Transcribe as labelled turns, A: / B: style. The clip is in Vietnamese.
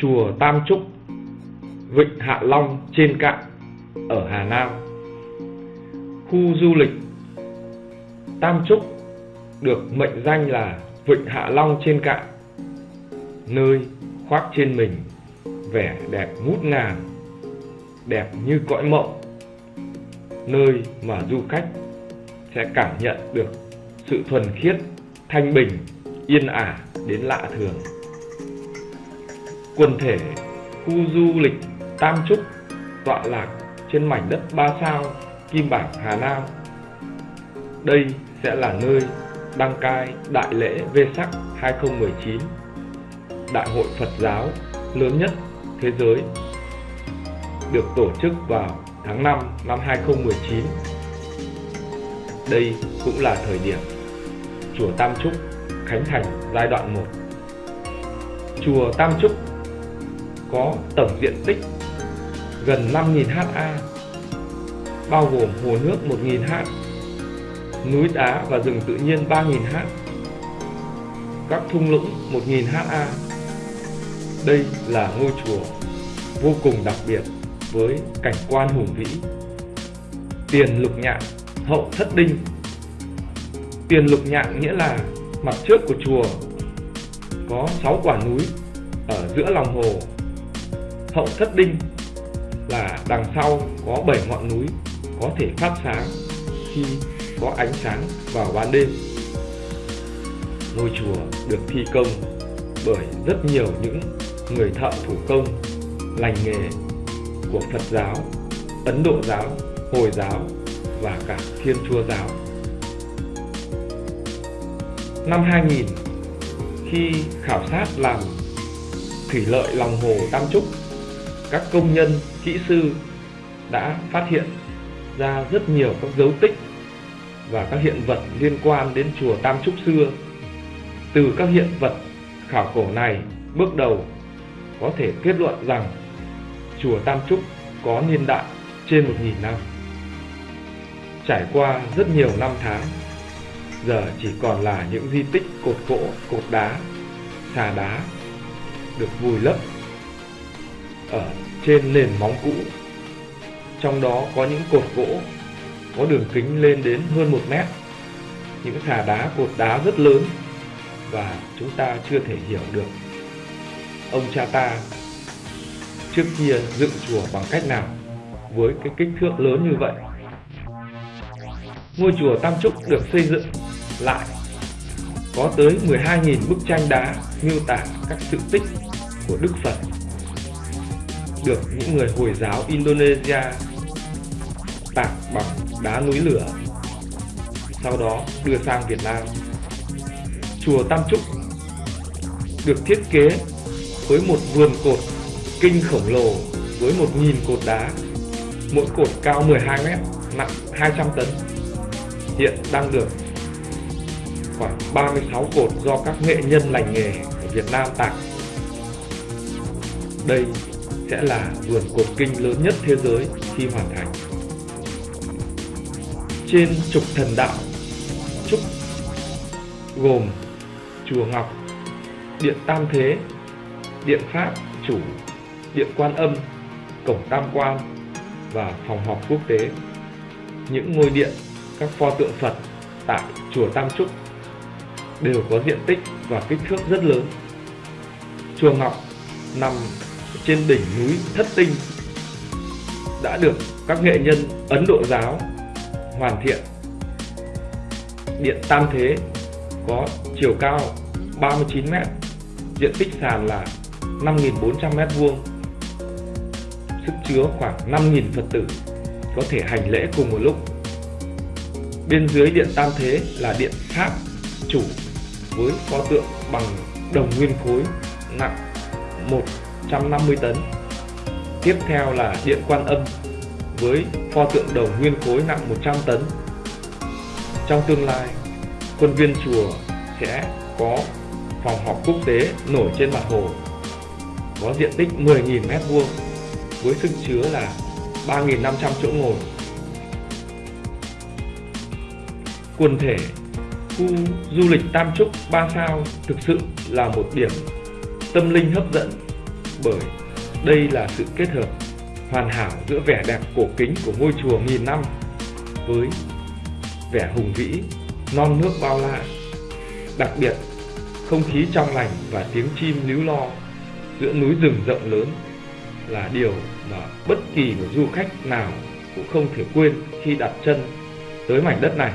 A: Chùa Tam Trúc, Vịnh Hạ Long trên cạn ở Hà Nam. Khu du lịch Tam Trúc được mệnh danh là Vịnh Hạ Long trên cạn, nơi khoác trên mình vẻ đẹp ngút ngàn, đẹp như cõi mộng, nơi mà du khách sẽ cảm nhận được sự thuần khiết, thanh bình, yên ả đến lạ thường. Quần thể khu du lịch Tam Trúc tọa lạc trên mảnh đất ba sao Kim Bảng Hà Nam. Đây sẽ là nơi đăng cai Đại lễ Vê Sắc 2019, Đại hội Phật giáo lớn nhất thế giới, được tổ chức vào tháng 5 năm 2019. Đây cũng là thời điểm Chùa Tam Trúc khánh thành giai đoạn 1. Chùa Tam Trúc có tổng diện tích gần 5.000 ha, bao gồm hồ nước 1.000 ha, núi đá và rừng tự nhiên 3.000 ha, các thung lũng 1.000 ha. Đây là ngôi chùa vô cùng đặc biệt với cảnh quan hùng vĩ. Tiền lục nhạn, hậu thất đinh. Tiền lục nhạn nghĩa là mặt trước của chùa có 6 quả núi ở giữa lòng hồ. Hậu thất đinh là đằng sau có 7 ngọn núi có thể phát sáng khi có ánh sáng vào ban đêm. Ngôi chùa được thi công bởi rất nhiều những người thợ thủ công lành nghề của Phật giáo, Ấn Độ giáo, Hồi giáo và cả Thiên Chúa giáo. Năm 2000, khi khảo sát làm thủy lợi lòng hồ Tam Trúc, các công nhân, kỹ sư đã phát hiện ra rất nhiều các dấu tích và các hiện vật liên quan đến chùa Tam Trúc xưa. Từ các hiện vật khảo cổ này, bước đầu có thể kết luận rằng chùa Tam Trúc có niên đại trên 1.000 năm. Trải qua rất nhiều năm tháng, giờ chỉ còn là những di tích cột gỗ, cột đá, xà đá được vùi lấp ở trên nền móng cũ. Trong đó có những cột gỗ có đường kính lên đến hơn 1 mét, những xà đá cột đá rất lớn và chúng ta chưa thể hiểu được ông cha ta trước kia dựng chùa bằng cách nào với cái kích thước lớn như vậy. Ngôi chùa Tam Trúc được xây dựng lại có tới 12.000 bức tranh đá miêu tả các sự tích của Đức Phật được những người Hồi giáo Indonesia tạc bằng đá núi lửa sau đó đưa sang Việt Nam. Chùa Tam Trúc được thiết kế với một vườn cột kinh khổng lồ với 1.000 cột đá, mỗi cột cao 12 mét, nặng 200 tấn. Hiện đang được khoảng 36 cột do các nghệ nhân lành nghề ở Việt Nam tạc. Đây sẽ là vườn cột kinh lớn nhất thế giới khi hoàn thành. Trên trục thần đạo Trúc gồm Chùa Ngọc, Điện Tam Thế, Điện Pháp Chủ điện quan âm, cổng tam quan và phòng họp quốc tế. Những ngôi điện, các pho tượng Phật tại chùa Tam Trúc đều có diện tích và kích thước rất lớn. Chùa Ngọc nằm trên đỉnh núi Thất Tinh đã được các nghệ nhân Ấn Độ giáo hoàn thiện. Điện Tam Thế có chiều cao 39m, diện tích sàn là 5.400 m2 sức chứa khoảng 5.000 Phật tử có thể hành lễ cùng một lúc. Bên dưới điện Tam Thế là điện Pháp chủ với pho tượng bằng đồng nguyên khối nặng 150 tấn. Tiếp theo là điện Quan Âm với pho tượng đồng nguyên khối nặng 100 tấn. Trong tương lai, quân viên chùa sẽ có phòng họp quốc tế nổi trên mặt hồ có diện tích 10.000 m2 với sức chứa là 3.500 chỗ ngồi. Quần thể khu du lịch Tam Trúc 3 sao thực sự là một điểm tâm linh hấp dẫn bởi đây là sự kết hợp hoàn hảo giữa vẻ đẹp cổ kính của ngôi chùa nghìn năm với vẻ hùng vĩ, non nước bao la. Đặc biệt, không khí trong lành và tiếng chim líu lo giữa núi rừng rộng lớn là điều mà bất kỳ một du khách nào cũng không thể quên khi đặt chân tới mảnh đất này.